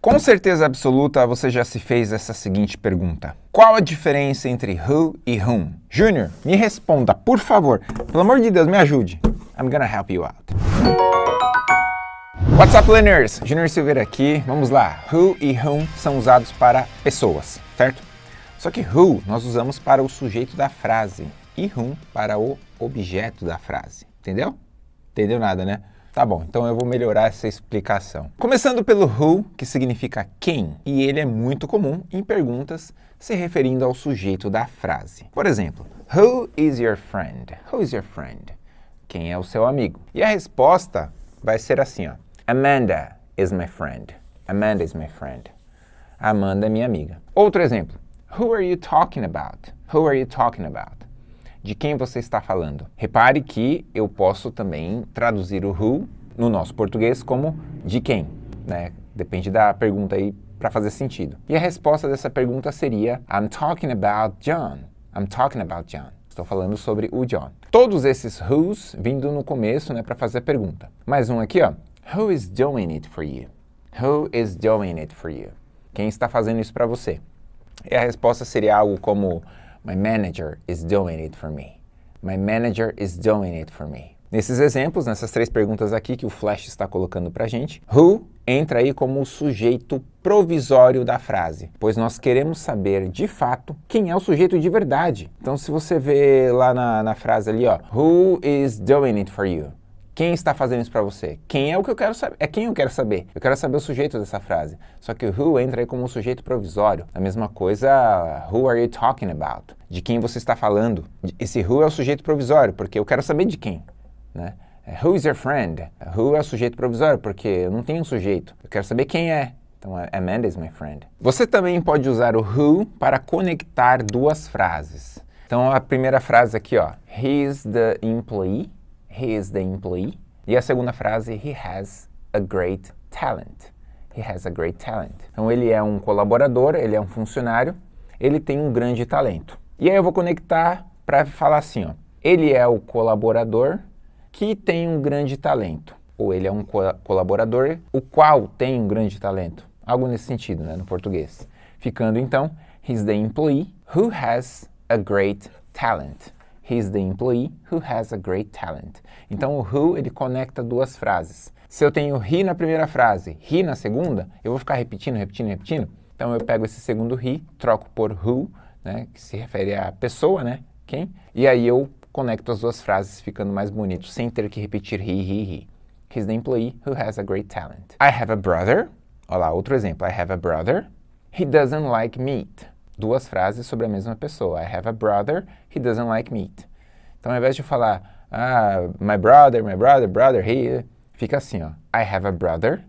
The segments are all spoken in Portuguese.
Com certeza absoluta, você já se fez essa seguinte pergunta. Qual a diferença entre who e whom? Júnior, me responda, por favor. Pelo amor de Deus, me ajude. I'm gonna help you out. What's up, learners? Júnior Silveira aqui. Vamos lá. Who e whom são usados para pessoas, certo? Só que who nós usamos para o sujeito da frase e whom para o objeto da frase. Entendeu? Entendeu nada, né? Tá bom, então eu vou melhorar essa explicação. Começando pelo who, que significa quem, e ele é muito comum em perguntas se referindo ao sujeito da frase. Por exemplo, Who is your friend? Who is your friend? Quem é o seu amigo? E a resposta vai ser assim, ó. Amanda is my friend. Amanda is my friend. Amanda é minha amiga. Outro exemplo. Who are you talking about? Who are you talking about? De quem você está falando. Repare que eu posso também traduzir o who no nosso português como de quem, né? Depende da pergunta aí para fazer sentido. E a resposta dessa pergunta seria I'm talking about John. I'm talking about John. Estou falando sobre o John. Todos esses who's vindo no começo, né, para fazer a pergunta. Mais um aqui, ó. Who is doing it for you? Who is doing it for you? Quem está fazendo isso para você? E a resposta seria algo como My manager is doing it for me. My manager is doing it for me. Nesses exemplos, nessas três perguntas aqui que o Flash está colocando para gente, who entra aí como o sujeito provisório da frase, pois nós queremos saber, de fato, quem é o sujeito de verdade. Então, se você vê lá na, na frase ali, ó, who is doing it for you? Quem está fazendo isso para você? Quem é o que eu quero saber? É quem eu quero saber. Eu quero saber o sujeito dessa frase. Só que o who entra aí como um sujeito provisório. A mesma coisa, who are you talking about? De quem você está falando. Esse who é o sujeito provisório, porque eu quero saber de quem. Né? É, who is your friend? Who é o sujeito provisório, porque eu não tenho um sujeito. Eu quero saber quem é. Então, Amanda is my friend. Você também pode usar o who para conectar duas frases. Então, a primeira frase aqui, ó. He is the employee he is the employee. E a segunda frase, he has a great talent. He has a great talent. Então ele é um colaborador, ele é um funcionário, ele tem um grande talento. E aí eu vou conectar para falar assim, ó. Ele é o colaborador que tem um grande talento. Ou ele é um co colaborador o qual tem um grande talento. Algo nesse sentido, né, no português. Ficando então, he's the employee who has a great talent. He's the employee who has a great talent. Então o who ele conecta duas frases. Se eu tenho he na primeira frase, he na segunda, eu vou ficar repetindo, repetindo, repetindo. Então eu pego esse segundo he, troco por who, né, que se refere à pessoa, né, quem, e aí eu conecto as duas frases ficando mais bonito, sem ter que repetir he, he, he. He's the employee who has a great talent. I have a brother. Olha lá, outro exemplo. I have a brother. He doesn't like meat duas frases sobre a mesma pessoa. I have a brother, he doesn't like meat. Então, ao invés de falar, ah, my brother, my brother, brother, he, fica assim, ó. I have a brother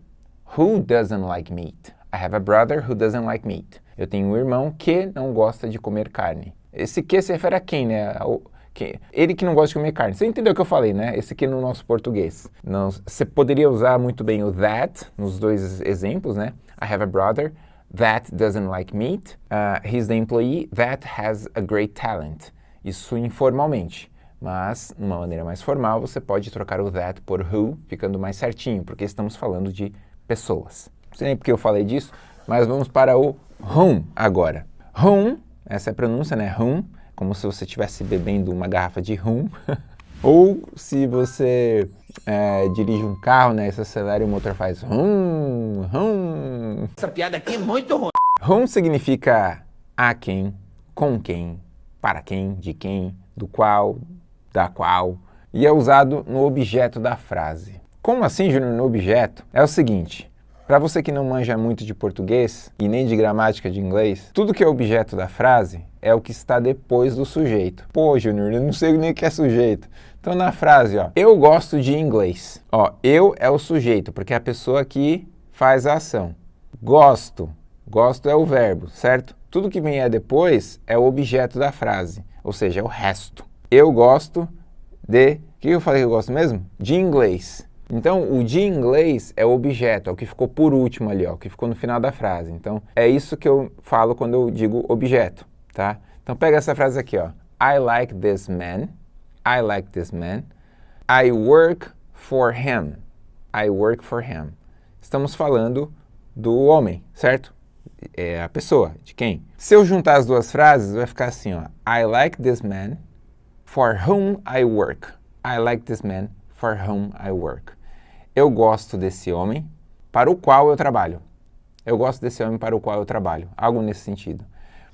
who doesn't like meat. I have a brother who doesn't like meat. Eu tenho um irmão que não gosta de comer carne. Esse que se refere a quem, né? O, que, ele que não gosta de comer carne. Você entendeu o que eu falei, né? Esse aqui no nosso português. Não, você poderia usar muito bem o that nos dois exemplos, né? I have a brother that doesn't like meat. Uh, he's the employee that has a great talent. Isso informalmente. Mas, de uma maneira mais formal, você pode trocar o that por who, ficando mais certinho, porque estamos falando de pessoas. Não sei nem porque eu falei disso, mas vamos para o whom agora. Whom, essa é a pronúncia, né? Whom, como se você estivesse bebendo uma garrafa de rum. Ou se você é, dirige um carro, né, você acelera e o motor faz hum, hum. Essa piada aqui é muito ruim. Hum significa a quem, com quem, para quem, de quem, do qual, da qual, e é usado no objeto da frase. Como assim, Júnior, no objeto? É o seguinte, para você que não manja muito de português e nem de gramática de inglês, tudo que é objeto da frase é o que está depois do sujeito. Pô, Júnior, eu não sei nem o que é sujeito. Então, na frase, ó, eu gosto de inglês. Ó, eu é o sujeito, porque é a pessoa que faz a ação. Gosto, gosto é o verbo, certo? Tudo que vem depois é o objeto da frase, ou seja, é o resto. Eu gosto de... O que eu falei que eu gosto mesmo? De inglês. Então, o de inglês é o objeto, é o que ficou por último ali, ó, o que ficou no final da frase. Então, é isso que eu falo quando eu digo objeto, tá? Então, pega essa frase aqui, ó. I like this man. I like this man. I work for him. I work for him. Estamos falando do homem, certo? É a pessoa, de quem? Se eu juntar as duas frases, vai ficar assim, ó. I like this man for whom I work. I like this man for whom I work. Eu gosto desse homem para o qual eu trabalho. Eu gosto desse homem para o qual eu trabalho. Algo nesse sentido.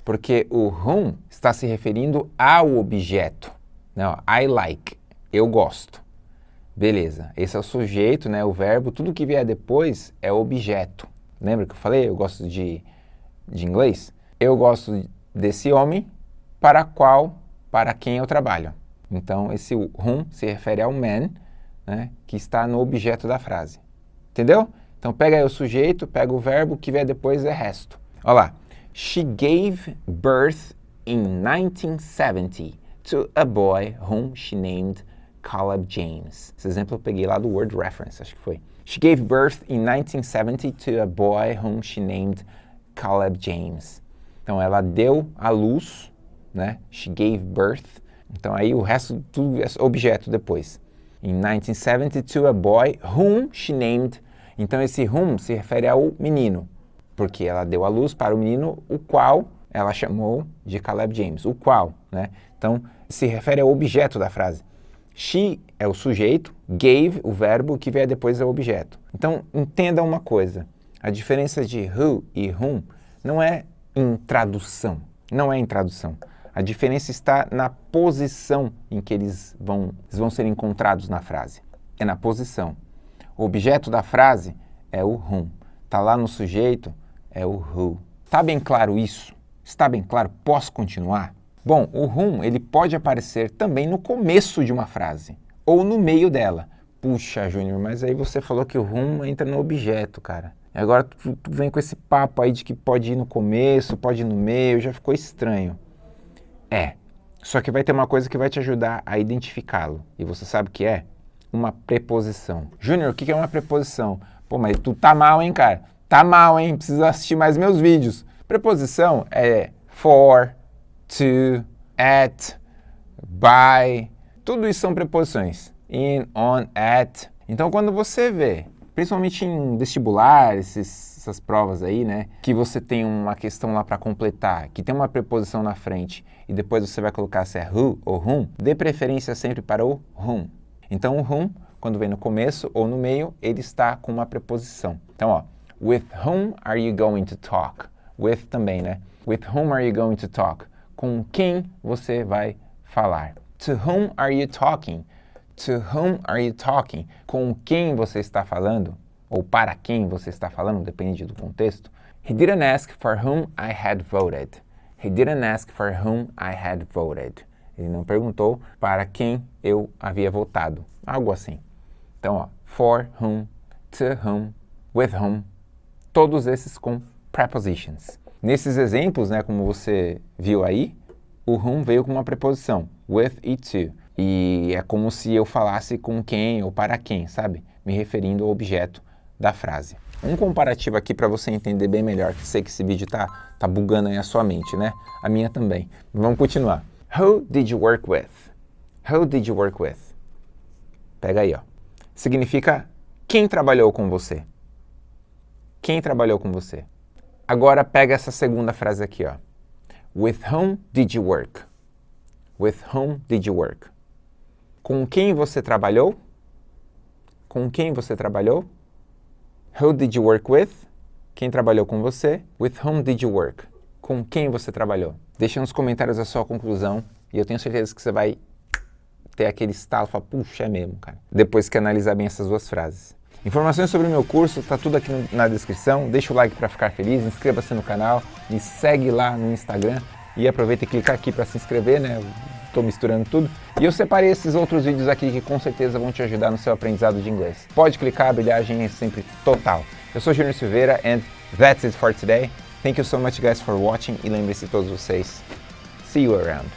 Porque o whom está se referindo ao objeto. Não, I like. Eu gosto. Beleza. Esse é o sujeito, né, o verbo. Tudo que vier depois é objeto. Lembra que eu falei? Eu gosto de, de inglês. Eu gosto desse homem para qual, para quem eu trabalho. Então, esse whom se refere ao man, né, que está no objeto da frase. Entendeu? Então, pega o sujeito, pega o verbo, que vier depois é resto. Olha lá. She gave birth in 1970 to a boy whom she named Caleb James. Esse exemplo eu peguei lá do Word Reference, acho que foi. She gave birth in 1970 to a boy whom she named Caleb James. Então, ela deu à luz, né? She gave birth. Então, aí o resto tudo é objeto depois. In 1970 to a boy whom she named. Então, esse whom se refere ao menino, porque ela deu à luz para o menino, o qual ela chamou de Caleb James, o qual, né? Então, se refere ao objeto da frase. She é o sujeito, gave, o verbo, que vier depois é o objeto. Então, entenda uma coisa. A diferença de who e whom não é em tradução. Não é em tradução. A diferença está na posição em que eles vão, eles vão ser encontrados na frase. É na posição. O objeto da frase é o whom. Está lá no sujeito, é o who. Está bem claro isso? Está bem claro? Posso continuar? Bom, o whom ele pode aparecer também no começo de uma frase ou no meio dela. Puxa, Júnior, mas aí você falou que o whom entra no objeto, cara. Agora tu, tu, vem com esse papo aí de que pode ir no começo, pode ir no meio, já ficou estranho. É, só que vai ter uma coisa que vai te ajudar a identificá-lo. E você sabe o que é? Uma preposição. Júnior, o que é uma preposição? Pô, mas tu tá mal, hein, cara? Tá mal, hein? Precisa assistir mais meus vídeos. Preposição é for, to, at, by. Tudo isso são preposições. In, on, at. Então, quando você vê, principalmente em vestibular, esses, essas provas aí, né, que você tem uma questão lá para completar, que tem uma preposição na frente e depois você vai colocar se é who ou whom, dê preferência sempre para o whom. Então, o whom, quando vem no começo ou no meio, ele está com uma preposição. Então, ó, with whom are you going to talk? With também, né? With whom are you going to talk? Com quem você vai falar? To whom are you talking? To whom are you talking? Com quem você está falando? Ou para quem você está falando, depende do contexto. He didn't ask for whom I had voted. He didn't ask for whom I had voted. Ele não perguntou para quem eu havia votado. Algo assim. Então, ó, for whom, to whom, with whom, todos esses com prepositions. Nesses exemplos, né, como você viu aí, o whom veio com uma preposição, with e to. E é como se eu falasse com quem ou para quem, sabe? Me referindo ao objeto da frase. Um comparativo aqui para você entender bem melhor, que sei que esse vídeo tá, tá bugando aí a sua mente, né? A minha também. Vamos continuar. Who did you work with? Who did you work with? Pega aí, ó. Significa quem trabalhou com você. Quem trabalhou com você. Agora pega essa segunda frase aqui, ó. With whom did you work? With whom did you work? Com quem você trabalhou? Com quem você trabalhou? Who did you work with? Quem trabalhou com você? With whom did you work? Com quem você trabalhou? Deixa nos comentários a sua conclusão e eu tenho certeza que você vai ter aquele estalo falar, puxa, é mesmo, cara. Depois que analisar bem essas duas frases. Informações sobre o meu curso, tá tudo aqui na descrição. Deixa o like para ficar feliz, inscreva-se no canal, me segue lá no Instagram e aproveita e clica aqui para se inscrever, né? Estou misturando tudo. E eu separei esses outros vídeos aqui que com certeza vão te ajudar no seu aprendizado de inglês. Pode clicar, a brilhagem é sempre total. Eu sou Júnior Silveira and that's it for today. Thank you so much guys for watching e lembre-se todos vocês, see you around.